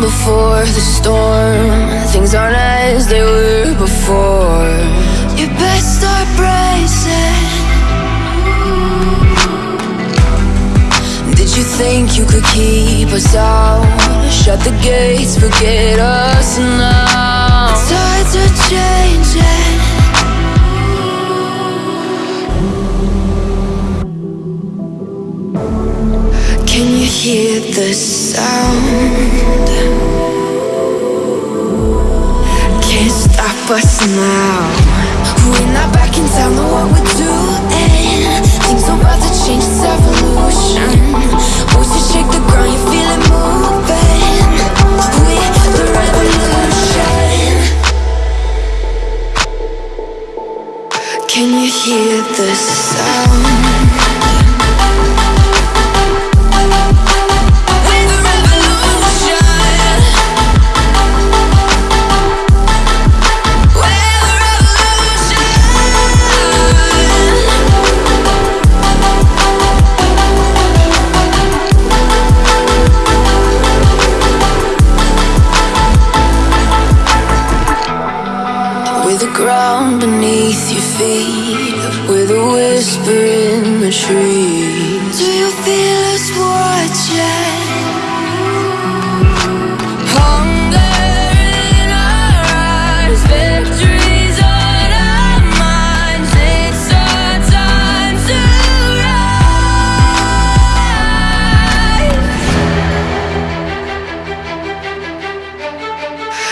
before the storm. Things aren't as they were before. You best start bracing. Did you think you could keep us out? Shut the gates, forget us now. Tides are changing. Hear the sound? Can't stop us now. We're not back in town, know what we're doing. Things are about to change, it's evolution. Voices shake the ground, you feel it moving. We're the revolution. Can you hear the sound? Your feet, with a whisper in the trees. Do you feel us watching? Hunger in our eyes, victories on our minds. It's our time to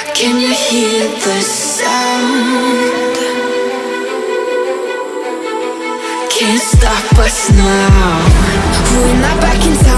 rise. Can you hear the sound? Can't stop us now. We're not back in town,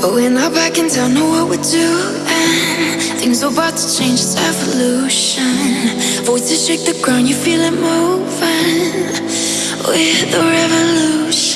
We're not back in town, know what we're doing. Things are about to change, it's evolution. Voices shake the ground, you feel it moving. We're the revolution.